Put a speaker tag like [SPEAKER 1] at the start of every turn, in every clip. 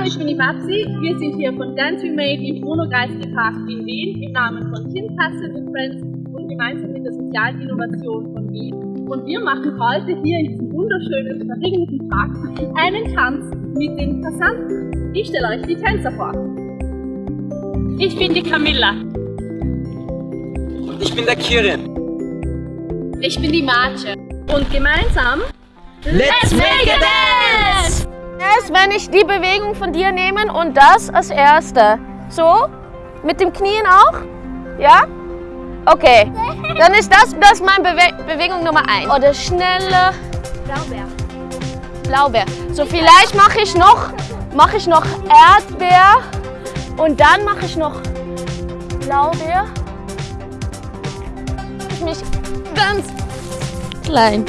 [SPEAKER 1] Hallo, ich bin die Babsi. Wir sind hier von Dance We Made im Bruno Kreisky Park in Wien im Namen von Tim Kassel und Friends und gemeinsam mit der sozialen Innovation von Wien. Und wir machen heute hier in diesem wunderschönen, verregneten Park einen Tanz mit den Passanten. Ich stelle euch die Tänzer vor.
[SPEAKER 2] Ich bin die Camilla.
[SPEAKER 3] Und ich bin der Kirin.
[SPEAKER 1] Ich bin die Marce. Und gemeinsam
[SPEAKER 3] Let's make a
[SPEAKER 4] Erst wenn ich die Bewegung von dir nehmen und das als erste. So? Mit dem Knien auch? Ja? Okay. Dann ist das, das meine Bewe Bewegung Nummer 1. Oder schnelle
[SPEAKER 1] Blaubeer.
[SPEAKER 4] Blaubeer. So vielleicht mache ich noch mache ich noch Erdbeer und dann mache ich noch Blaubeer. Ich mich ganz klein.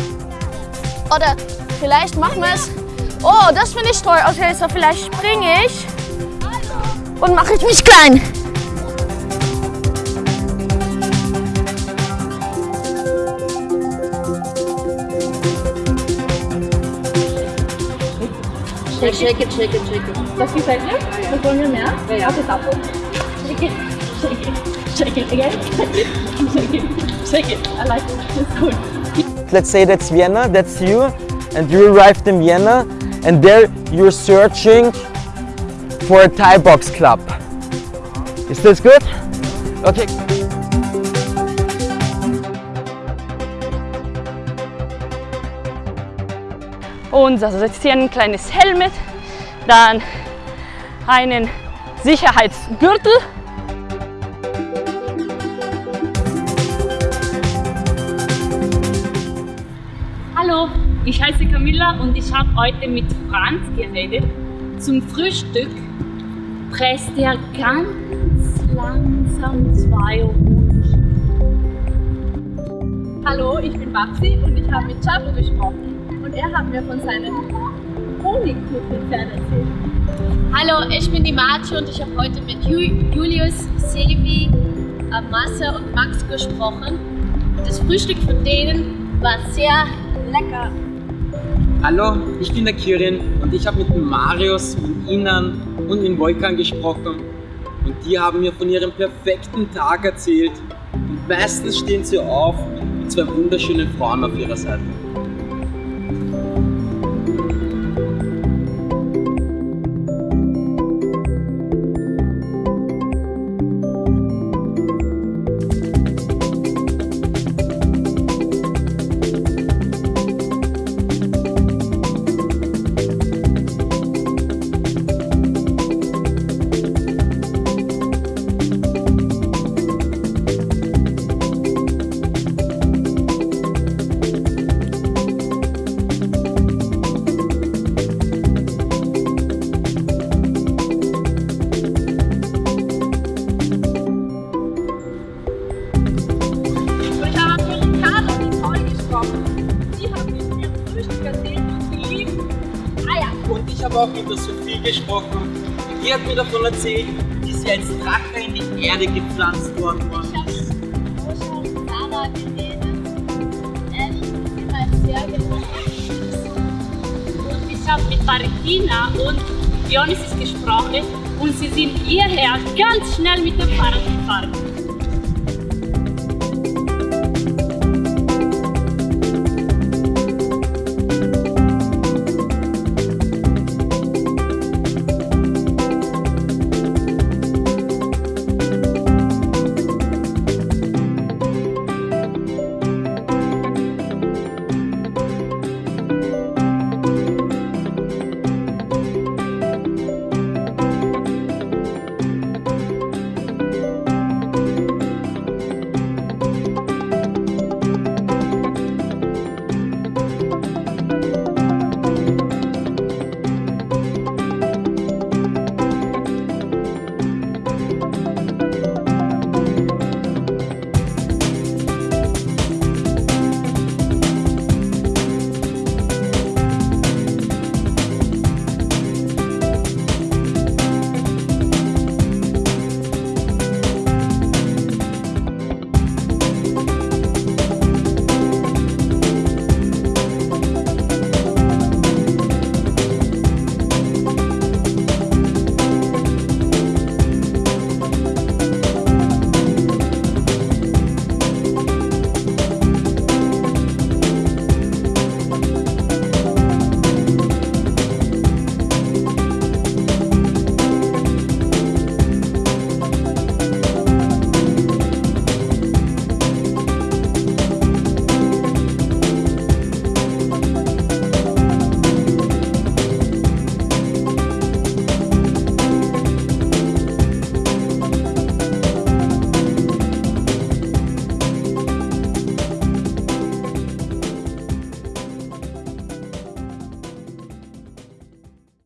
[SPEAKER 4] Oder vielleicht machen wir es. Oh, das finde ich toll. Okay, so vielleicht springe ich und mache ich mich klein.
[SPEAKER 1] Shake, shake it, shake it, shake it. Das gefällt dir? Das wollen wir mehr? Ja, ja. Okay, Tapo. Shake it, shake it, shake it again. Shake it, shake it, shake it. I like it. It's good.
[SPEAKER 3] Let's say that's Vienna, that's you, and you arrived in Vienna, and there you're searching for a Thai box club. Is this good? Okay.
[SPEAKER 2] Und also jetzt hier ein kleines Helmet, dann einen Sicherheitsgürtel. Ich heiße Camilla und ich habe heute mit Franz geredet. Zum Frühstück presst er ganz langsam zwei Honig.
[SPEAKER 1] Hallo, ich bin Babsi und ich habe mit Chapo gesprochen und er hat mir von seinen Honigkuchenpferden erzählt.
[SPEAKER 5] Hallo, ich bin die Marce und ich habe heute mit Ju Julius, Sevi, Masse und Max gesprochen. Das Frühstück von denen war sehr lecker.
[SPEAKER 3] Hallo, ich bin der Kirin und ich habe mit dem Marius, mit Inan und mit Volkan gesprochen. Und die haben mir von ihrem perfekten Tag erzählt. Und meistens stehen sie auf mit zwei wunderschönen Frauen auf ihrer Seite. Ich habe auch mit der Sophie gesprochen. Die hat mir davon erzählt, wie sie als Drache in die Erde gepflanzt worden war.
[SPEAKER 5] Ich habe Rosa und Sarah geredet. Ellie ist immer sehr gelungen.
[SPEAKER 2] Und ich habe mit Valentina und Dionysis gesprochen und sie sind hierher ganz schnell mit dem Fahrrad gefahren.